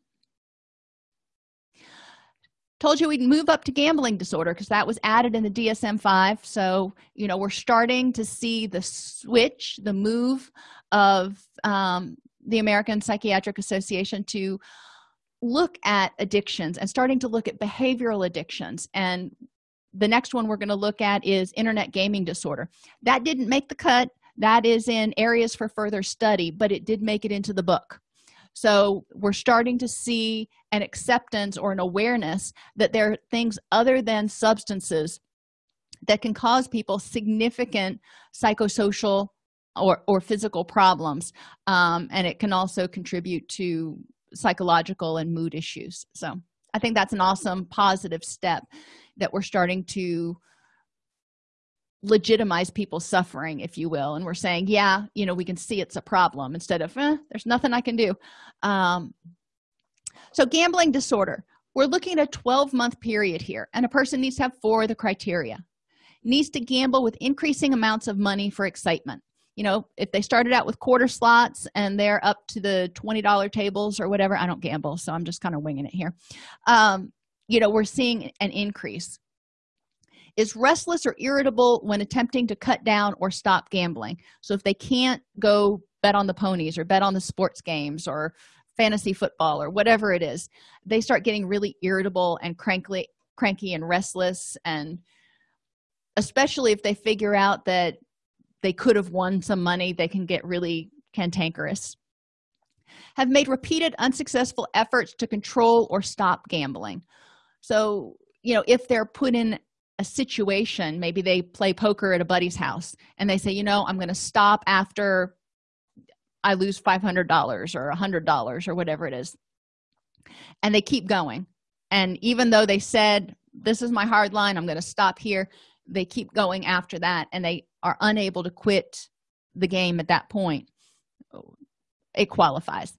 Told you we'd move up to gambling disorder because that was added in the dsm-5 so you know we're starting to see the switch the move of um, the american psychiatric association to look at addictions and starting to look at behavioral addictions and the next one we're going to look at is internet gaming disorder. That didn't make the cut. That is in areas for further study but it did make it into the book. So we're starting to see an acceptance or an awareness that there are things other than substances that can cause people significant psychosocial or, or physical problems um, and it can also contribute to psychological and mood issues. So i think that's an awesome positive step that we're starting to legitimize people's suffering if you will and we're saying yeah you know we can see it's a problem instead of eh, there's nothing i can do. Um, so gambling disorder we're looking at a 12 month period here and a person needs to have four of the criteria. Needs to gamble with increasing amounts of money for excitement. You know if they started out with quarter slots and they're up to the 20 dollar tables or whatever i don't gamble so i'm just kind of winging it here. Um, you know we're seeing an increase. Is restless or irritable when attempting to cut down or stop gambling. So if they can't go bet on the ponies or bet on the sports games or fantasy football or whatever it is they start getting really irritable and crankly cranky and restless. And especially if they figure out that they could have won some money they can get really cantankerous. Have made repeated unsuccessful efforts to control or stop gambling so you know if they're put in a situation maybe they play poker at a buddy's house and they say you know i'm going to stop after i lose $500 or $100 or whatever it is. And they keep going. And even though they said this is my hard line i'm going to stop here they keep going after that and they are unable to quit the game at that point. It qualifies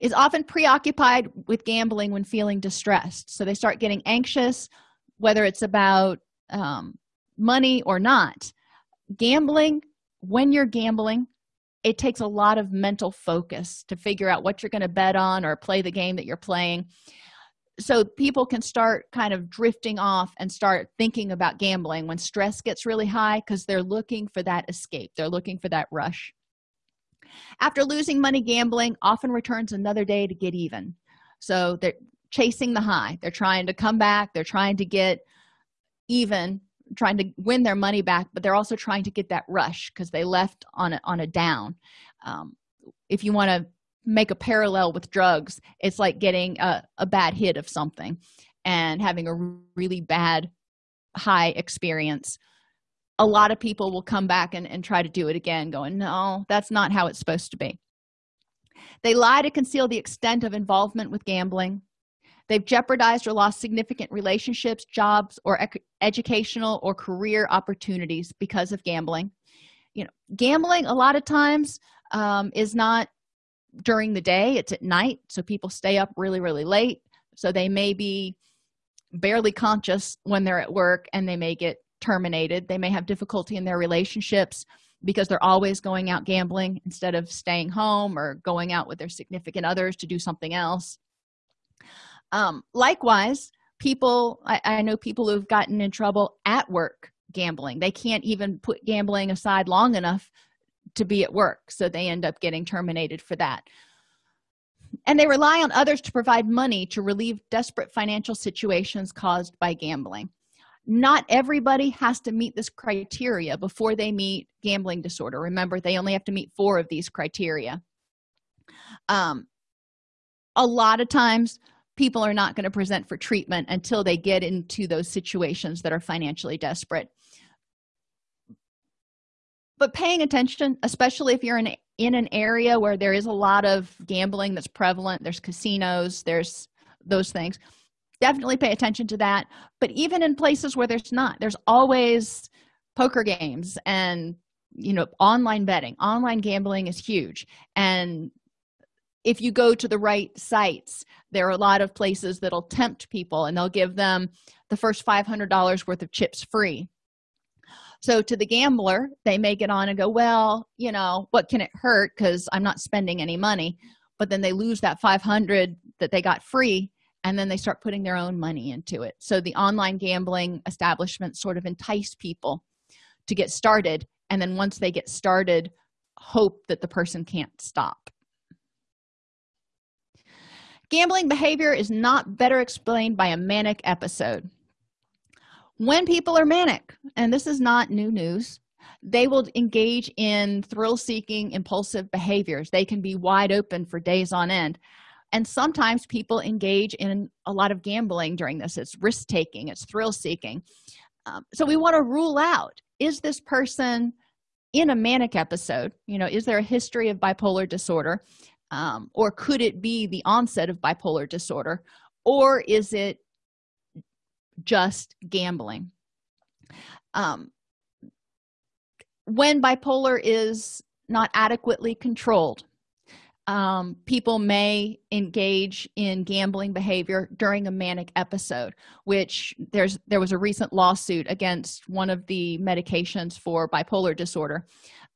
is often preoccupied with gambling when feeling distressed. So they start getting anxious whether it's about um, money or not. Gambling when you're gambling it takes a lot of mental focus to figure out what you're going to bet on or play the game that you're playing. So people can start kind of drifting off and start thinking about gambling when stress gets really high because they're looking for that escape. They're looking for that rush after losing money gambling often returns another day to get even. So they're chasing the high. They're trying to come back. They're trying to get even trying to win their money back but they're also trying to get that rush because they left on a, on a down. Um, if you want to make a parallel with drugs it's like getting a, a bad hit of something and having a really bad high experience a lot of people will come back and, and try to do it again going no that's not how it's supposed to be. They lie to conceal the extent of involvement with gambling. They've jeopardized or lost significant relationships jobs or ec- educational or career opportunities because of gambling. You know gambling a lot of times um, is not during the day it's at night so people stay up really really late. So they may be barely conscious when they're at work and they may get terminated. They may have difficulty in their relationships because they're always going out gambling instead of staying home or going out with their significant others to do something else. Um, likewise people I, I know people who've gotten in trouble at work gambling. They can't even put gambling aside long enough to be at work so they end up getting terminated for that. And they rely on others to provide money to relieve desperate financial situations caused by gambling not everybody has to meet this criteria before they meet gambling disorder. Remember they only have to meet four of these criteria. Um, a lot of times people are not going to present for treatment until they get into those situations that are financially desperate. But paying attention especially if you're in in an area where there is a lot of gambling that's prevalent there's casinos there's those things definitely pay attention to that. But even in places where there's not there's always poker games and you know online betting. Online gambling is huge. And if you go to the right sites there are a lot of places that'll tempt people and they'll give them the first $500 worth of chips free. So to the gambler they may get on and go well you know what can it hurt? Because i'm not spending any money. But then they lose that 500 that they got free and then they start putting their own money into it. So the online gambling establishments sort of entice people to get started and then once they get started hope that the person can't stop. Gambling behavior is not better explained by a manic episode. When people are manic and this is not new news they will engage in thrill-seeking impulsive behaviors. They can be wide open for days on end and sometimes people engage in a lot of gambling during this. It's risk-taking it's thrill-seeking. Um, so we want to rule out is this person in a manic episode? You know is there a history of bipolar disorder? Um, or could it be the onset of bipolar disorder? Or is it just gambling? Um, when bipolar is not adequately controlled um, people may engage in gambling behavior during a manic episode which there's there was a recent lawsuit against one of the medications for bipolar disorder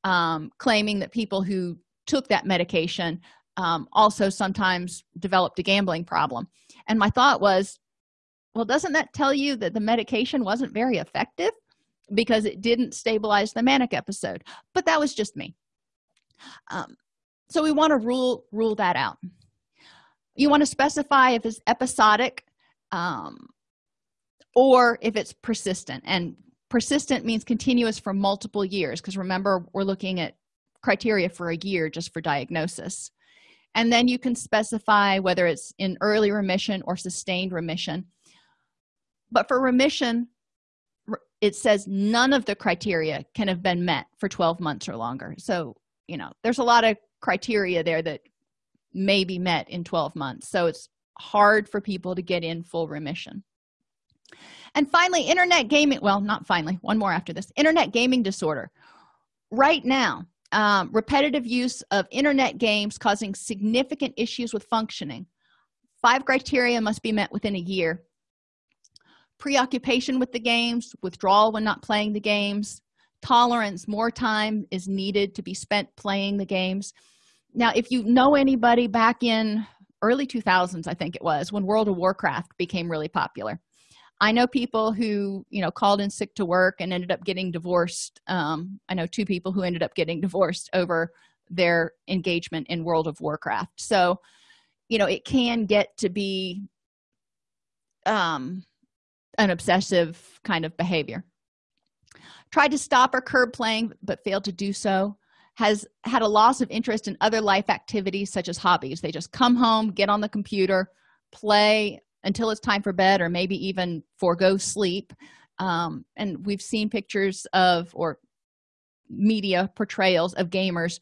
um, claiming that people who took that medication um, also sometimes developed a gambling problem. And my thought was well doesn't that tell you that the medication wasn't very effective because it didn't stabilize the manic episode? But that was just me. Um, so we want to rule rule that out. You want to specify if it's episodic um, or if it's persistent. And persistent means continuous for multiple years because remember we're looking at criteria for a year just for diagnosis. And then you can specify whether it's in early remission or sustained remission. But for remission it says none of the criteria can have been met for 12 months or longer. So you know there's a lot of criteria there that may be met in 12 months. So it's hard for people to get in full remission. And finally internet gaming well not finally one more after this internet gaming disorder. Right now um, repetitive use of internet games causing significant issues with functioning. Five criteria must be met within a year. Preoccupation with the games withdrawal when not playing the games. Tolerance more time is needed to be spent playing the games now if you know anybody back in early 2000s i think it was when world of warcraft became really popular i know people who you know called in sick to work and ended up getting divorced um, i know two people who ended up getting divorced over their engagement in world of warcraft. So you know it can get to be um an obsessive kind of behavior. Tried to stop or curb playing but failed to do so has had a loss of interest in other life activities such as hobbies. They just come home get on the computer play until it's time for bed or maybe even forego sleep. Um, and we've seen pictures of or media portrayals of gamers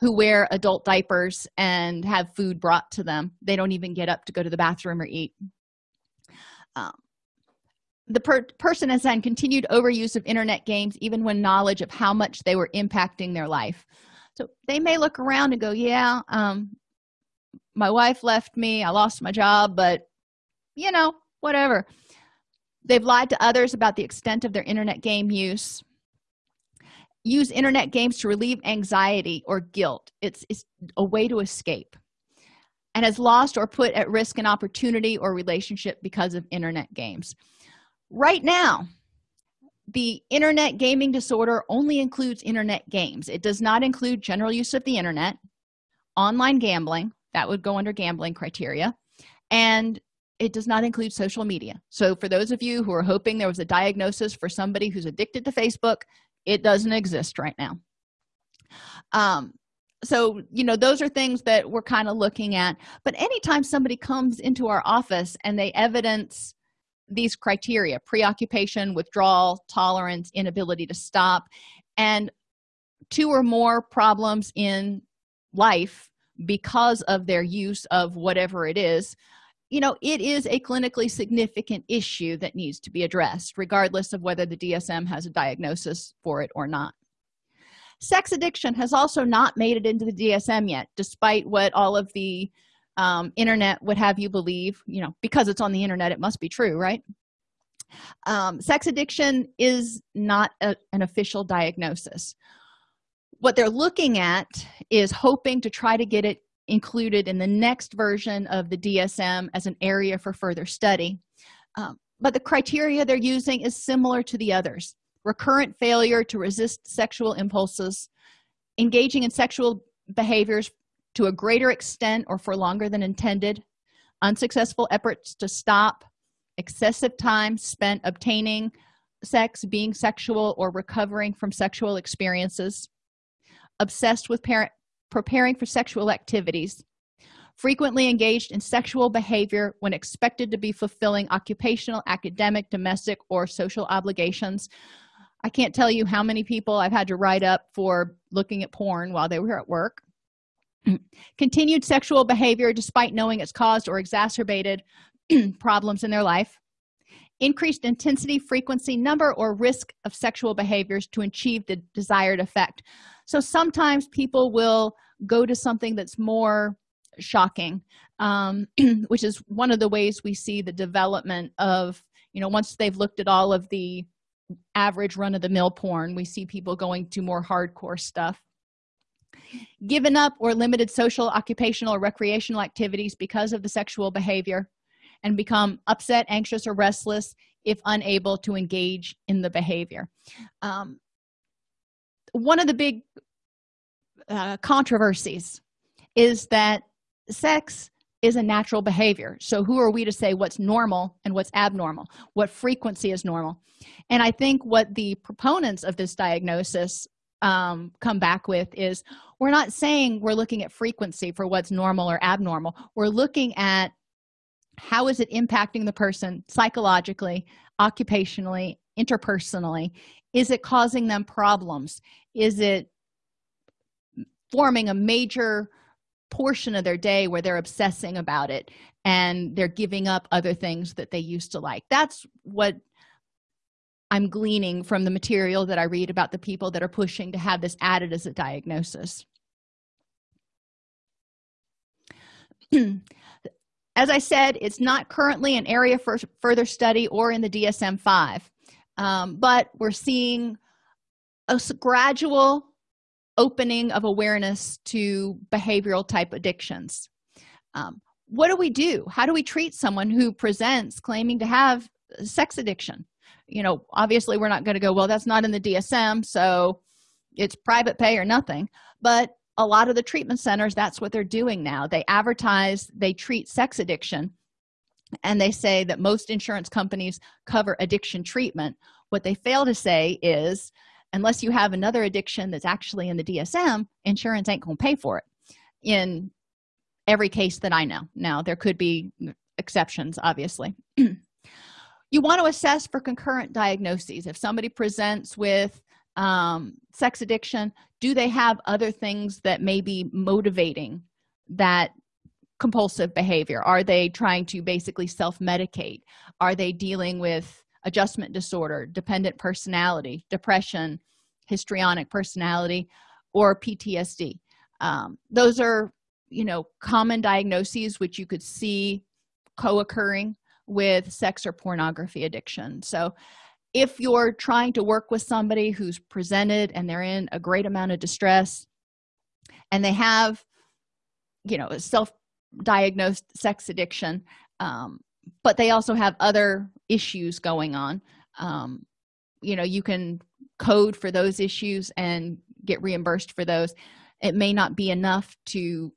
who wear adult diapers and have food brought to them. They don't even get up to go to the bathroom or eat. Um, the per person has had continued overuse of internet games even when knowledge of how much they were impacting their life. So they may look around and go yeah um, my wife left me i lost my job but you know whatever. They've lied to others about the extent of their internet game use. Use internet games to relieve anxiety or guilt. It's, it's a way to escape and has lost or put at risk an opportunity or relationship because of internet games right now the internet gaming disorder only includes internet games. It does not include general use of the internet online gambling that would go under gambling criteria and it does not include social media. So for those of you who are hoping there was a diagnosis for somebody who's addicted to facebook it doesn't exist right now. Um so you know those are things that we're kind of looking at. But anytime somebody comes into our office and they evidence these criteria preoccupation withdrawal tolerance inability to stop and two or more problems in life because of their use of whatever it is. You know it is a clinically significant issue that needs to be addressed regardless of whether the dsm has a diagnosis for it or not. Sex addiction has also not made it into the dsm yet despite what all of the um, internet would have you believe you know because it's on the internet it must be true right? Um, sex addiction is not a, an official diagnosis. What they're looking at is hoping to try to get it included in the next version of the dsm as an area for further study. Um, but the criteria they're using is similar to the others. Recurrent failure to resist sexual impulses engaging in sexual behaviors to a greater extent or for longer than intended unsuccessful efforts to stop excessive time spent obtaining sex being sexual or recovering from sexual experiences obsessed with parent preparing for sexual activities frequently engaged in sexual behavior when expected to be fulfilling occupational academic domestic or social obligations. I can't tell you how many people i've had to write up for looking at porn while they were at work continued sexual behavior despite knowing it's caused or exacerbated problems in their life. Increased intensity frequency number or risk of sexual behaviors to achieve the desired effect. So sometimes people will go to something that's more shocking um, which is one of the ways we see the development of you know once they've looked at all of the average run-of-the-mill porn we see people going to more hardcore stuff given up or limited social occupational or recreational activities because of the sexual behavior and become upset anxious or restless if unable to engage in the behavior. Um, one of the big uh, controversies is that sex is a natural behavior. So who are we to say what's normal and what's abnormal? What frequency is normal? And i think what the proponents of this diagnosis um, come back with is we're not saying we're looking at frequency for what's normal or abnormal. We're looking at how is it impacting the person psychologically occupationally interpersonally? Is it causing them problems? Is it forming a major portion of their day where they're obsessing about it and they're giving up other things that they used to like? That's what i'm gleaning from the material that i read about the people that are pushing to have this added as a diagnosis. As i said it's not currently an area for further study or in the dsm-5 um, but we're seeing a gradual opening of awareness to behavioral type addictions. Um, what do we do? How do we treat someone who presents claiming to have sex addiction you know obviously we're not going to go well that's not in the dsm so it's private pay or nothing. But a lot of the treatment centers that's what they're doing now. They advertise they treat sex addiction and they say that most insurance companies cover addiction treatment. What they fail to say is unless you have another addiction that's actually in the dsm insurance ain't gonna pay for it. In every case that i know. Now there could be exceptions obviously you want to assess for concurrent diagnoses. If somebody presents with um, sex addiction do they have other things that may be motivating that compulsive behavior? Are they trying to basically self-medicate? Are they dealing with adjustment disorder dependent personality depression histrionic personality or ptsd um, those are you know common diagnoses which you could see co-occurring with sex or pornography addiction. So if you're trying to work with somebody who's presented and they're in a great amount of distress and they have you know a self-diagnosed sex addiction um, but they also have other issues going on um, you know you can code for those issues and get reimbursed for those. It may not be enough to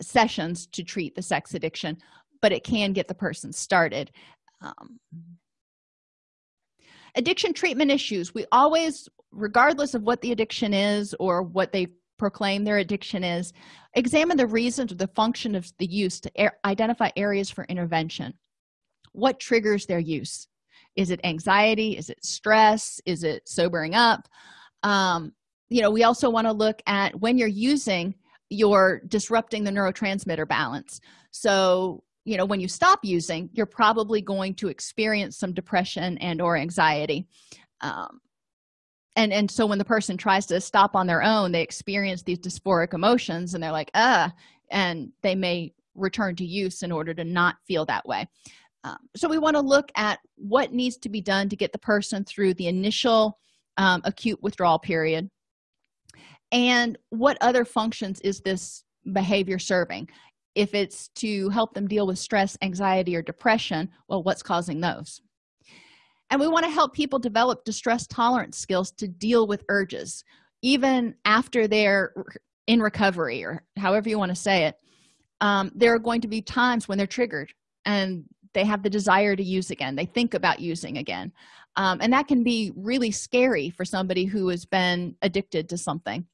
sessions to treat the sex addiction but it can get the person started um, addiction treatment issues. We always regardless of what the addiction is or what they proclaim their addiction is examine the reasons or the function of the use to identify areas for intervention. What triggers their use? Is it anxiety? Is it stress? Is it sobering up? Um, you know we also want to look at when you're using you're disrupting the neurotransmitter balance. So you know when you stop using you're probably going to experience some depression and or anxiety. Um, and and so when the person tries to stop on their own they experience these dysphoric emotions and they're like ah and they may return to use in order to not feel that way. Um, so we want to look at what needs to be done to get the person through the initial um, acute withdrawal period. And what other functions is this behavior serving if it's to help them deal with stress anxiety or depression well what's causing those? And we want to help people develop distress tolerance skills to deal with urges even after they're in recovery or however you want to say it. Um, there are going to be times when they're triggered and they have the desire to use again. They think about using again. Um, and that can be really scary for somebody who has been addicted to something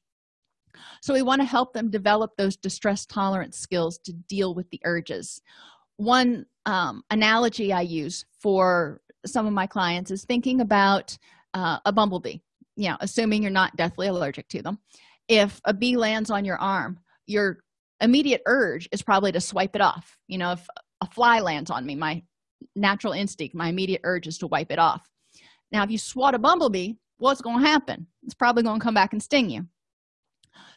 so we want to help them develop those distress tolerance skills to deal with the urges. One um, analogy i use for some of my clients is thinking about uh, a bumblebee you know assuming you're not deathly allergic to them. If a bee lands on your arm your immediate urge is probably to swipe it off. You know if a fly lands on me my natural instinct my immediate urge is to wipe it off. Now if you swat a bumblebee what's going to happen? It's probably going to come back and sting you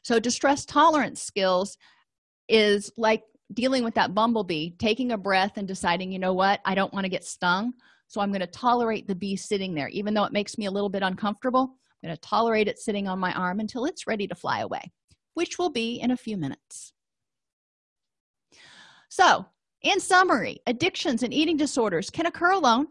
so distress tolerance skills is like dealing with that bumblebee taking a breath and deciding you know what? I don't want to get stung so i'm going to tolerate the bee sitting there. Even though it makes me a little bit uncomfortable i'm going to tolerate it sitting on my arm until it's ready to fly away which will be in a few minutes. So in summary addictions and eating disorders can occur alone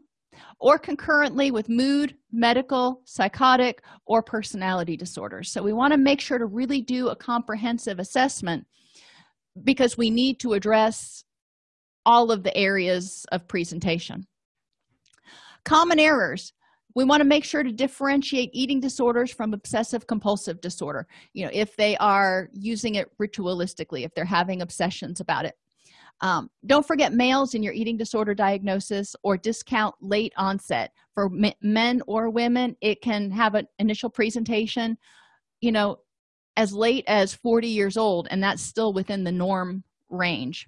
or concurrently with mood medical psychotic or personality disorders. So we want to make sure to really do a comprehensive assessment because we need to address all of the areas of presentation. Common errors. We want to make sure to differentiate eating disorders from obsessive compulsive disorder. You know if they are using it ritualistically if they're having obsessions about it um, don't forget males in your eating disorder diagnosis or discount late onset. For men or women it can have an initial presentation you know as late as 40 years old and that's still within the norm range.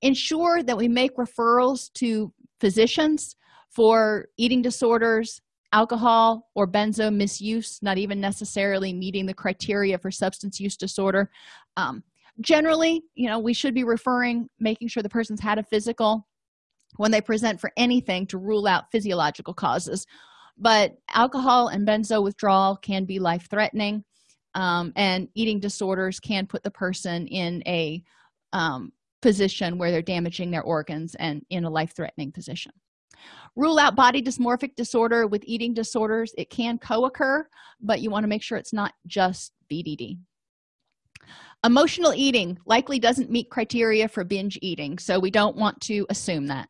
Ensure that we make referrals to physicians for eating disorders alcohol or benzo misuse not even necessarily meeting the criteria for substance use disorder. Um, generally you know we should be referring making sure the person's had a physical when they present for anything to rule out physiological causes. But alcohol and benzo withdrawal can be life-threatening um, and eating disorders can put the person in a um, position where they're damaging their organs and in a life-threatening position. Rule out body dysmorphic disorder. With eating disorders it can co-occur but you want to make sure it's not just bdd emotional eating likely doesn't meet criteria for binge eating so we don't want to assume that.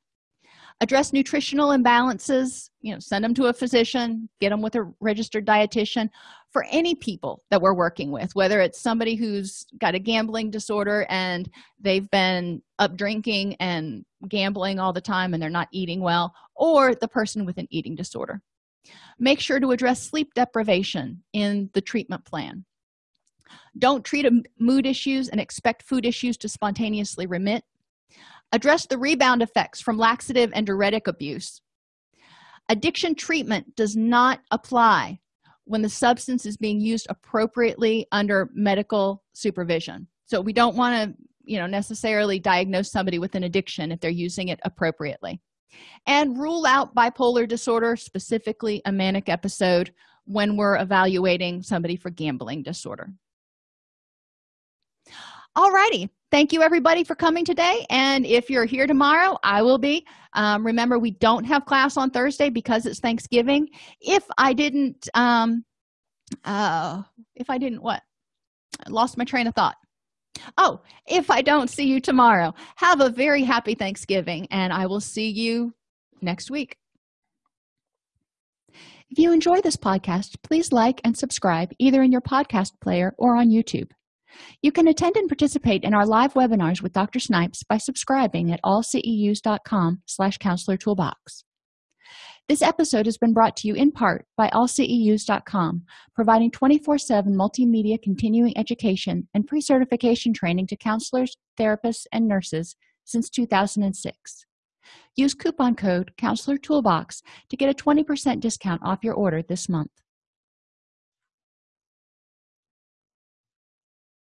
Address nutritional imbalances you know send them to a physician get them with a registered dietitian. For any people that we're working with whether it's somebody who's got a gambling disorder and they've been up drinking and gambling all the time and they're not eating well or the person with an eating disorder. Make sure to address sleep deprivation in the treatment plan don't treat mood issues and expect food issues to spontaneously remit. Address the rebound effects from laxative and diuretic abuse. Addiction treatment does not apply when the substance is being used appropriately under medical supervision. So we don't want to you know necessarily diagnose somebody with an addiction if they're using it appropriately. And rule out bipolar disorder specifically a manic episode when we're evaluating somebody for gambling disorder Alrighty, thank you everybody for coming today. And if you're here tomorrow i will be. Um, remember we don't have class on thursday because it's thanksgiving. If i didn't um uh if i didn't what? I lost my train of thought. Oh if i don't see you tomorrow have a very happy thanksgiving and i will see you next week. If you enjoy this podcast please like and subscribe either in your podcast player or on youtube you can attend and participate in our live webinars with Dr. Snipes by subscribing at allceus.com slash counselor toolbox. This episode has been brought to you in part by allceus.com, providing 24-7 multimedia continuing education and pre-certification training to counselors, therapists, and nurses since 2006. Use coupon code Counselor Toolbox to get a 20% discount off your order this month.